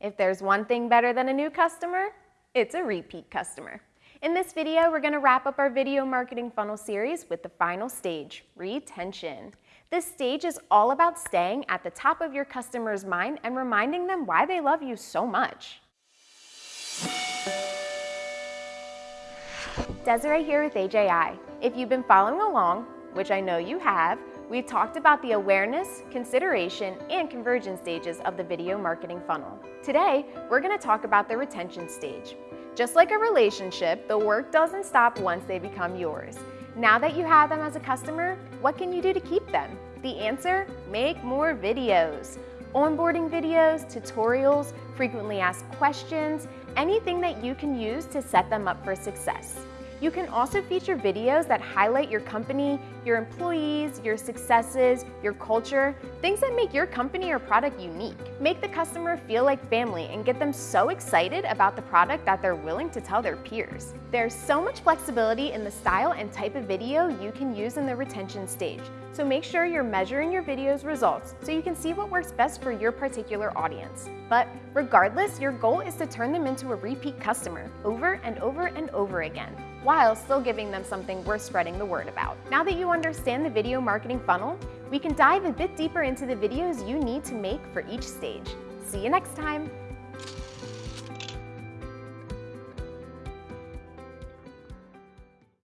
If there's one thing better than a new customer, it's a repeat customer. In this video, we're gonna wrap up our video marketing funnel series with the final stage, retention. This stage is all about staying at the top of your customer's mind and reminding them why they love you so much. Desiree here with AJI. If you've been following along, which I know you have, we've talked about the awareness, consideration, and conversion stages of the video marketing funnel. Today, we're gonna talk about the retention stage. Just like a relationship, the work doesn't stop once they become yours. Now that you have them as a customer, what can you do to keep them? The answer, make more videos. Onboarding videos, tutorials, frequently asked questions, anything that you can use to set them up for success. You can also feature videos that highlight your company, your employees, your successes, your culture, things that make your company or product unique. Make the customer feel like family and get them so excited about the product that they're willing to tell their peers. There's so much flexibility in the style and type of video you can use in the retention stage, so make sure you're measuring your video's results so you can see what works best for your particular audience. But regardless, your goal is to turn them into a repeat customer over and over and over again while still giving them something worth spreading the word about. Now that you understand the video marketing funnel, we can dive a bit deeper into the videos you need to make for each stage. See you next time!